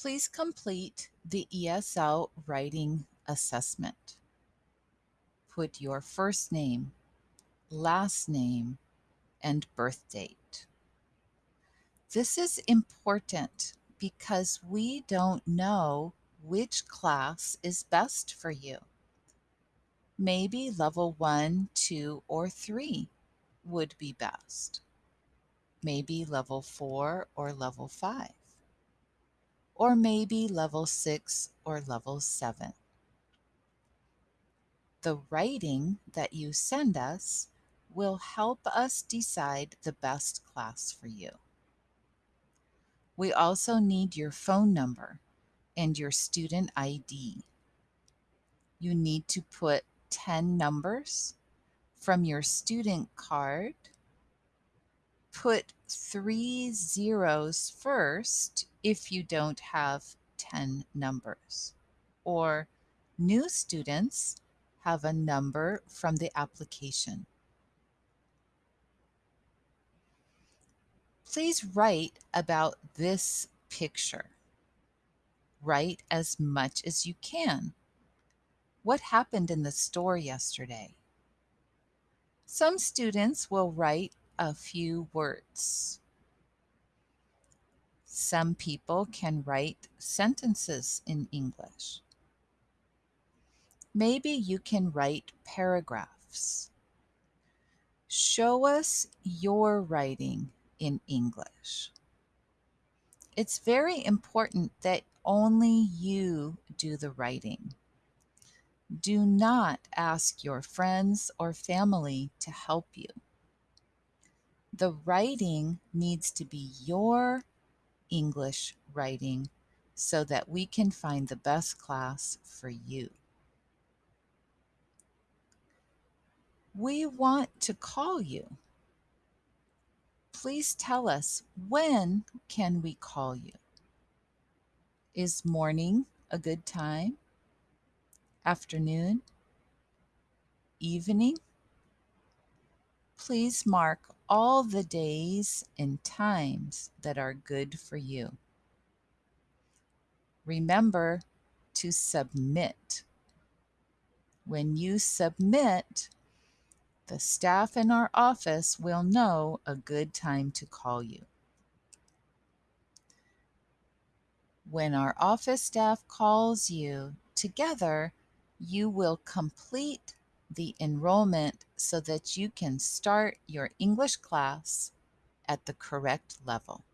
Please complete the ESL writing assessment. Put your first name, last name, and birth date. This is important because we don't know which class is best for you. Maybe level 1, 2, or 3 would be best. Maybe level 4 or level 5. Or maybe level 6 or level 7. The writing that you send us will help us decide the best class for you. We also need your phone number and your student ID. You need to put 10 numbers from your student card. Put three zeros first if you don't have 10 numbers. Or new students have a number from the application. Please write about this picture. Write as much as you can. What happened in the store yesterday? Some students will write a few words. Some people can write sentences in English. Maybe you can write paragraphs. Show us your writing in English. It's very important that only you do the writing. Do not ask your friends or family to help you. The writing needs to be your English writing so that we can find the best class for you. We want to call you. Please tell us when can we call you? Is morning a good time? Afternoon? Evening? Please mark all the days and times that are good for you. Remember to submit. When you submit, the staff in our office will know a good time to call you. When our office staff calls you, together you will complete the enrollment so that you can start your English class at the correct level.